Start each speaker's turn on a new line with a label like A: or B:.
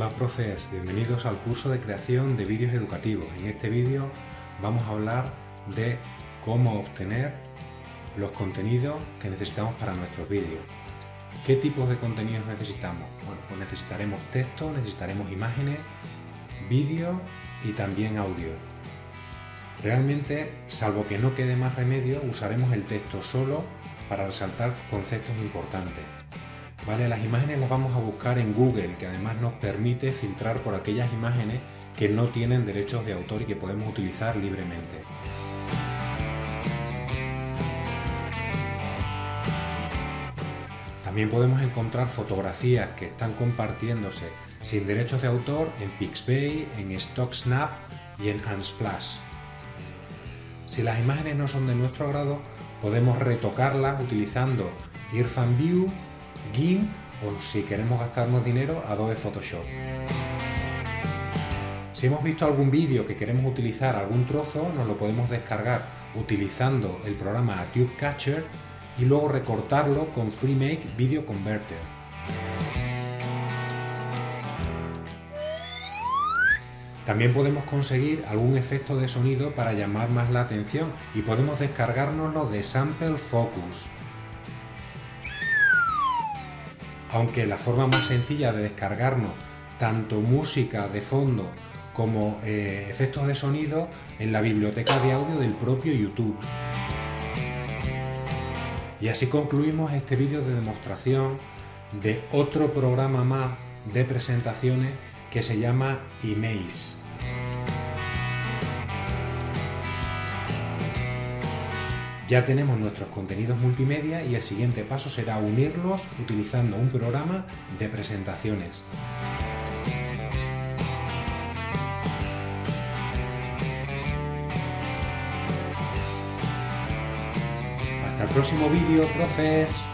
A: Hola profes, bienvenidos al curso de creación de vídeos educativos. En este vídeo vamos a hablar de cómo obtener los contenidos que necesitamos para nuestros vídeos. ¿Qué tipos de contenidos necesitamos? Bueno, pues necesitaremos texto, necesitaremos imágenes, vídeo y también audio. Realmente, salvo que no quede más remedio, usaremos el texto solo para resaltar conceptos importantes. ¿Vale? Las imágenes las vamos a buscar en Google, que además nos permite filtrar por aquellas imágenes que no tienen derechos de autor y que podemos utilizar libremente. También podemos encontrar fotografías que están compartiéndose sin derechos de autor en Pixabay, en StockSnap y en Unsplash. Si las imágenes no son de nuestro agrado, podemos retocarlas utilizando Irfan View GIMP o si queremos gastarnos dinero, Adobe Photoshop. Si hemos visto algún vídeo que queremos utilizar algún trozo, nos lo podemos descargar utilizando el programa Tube Catcher y luego recortarlo con FreeMake Video Converter. También podemos conseguir algún efecto de sonido para llamar más la atención y podemos descargárnoslo de Sample Focus. Aunque la forma más sencilla de descargarnos tanto música de fondo como eh, efectos de sonido en la biblioteca de audio del propio YouTube. Y así concluimos este vídeo de demostración de otro programa más de presentaciones que se llama Emaze. Ya tenemos nuestros contenidos multimedia y el siguiente paso será unirlos utilizando un programa de presentaciones. Hasta el próximo vídeo, profes.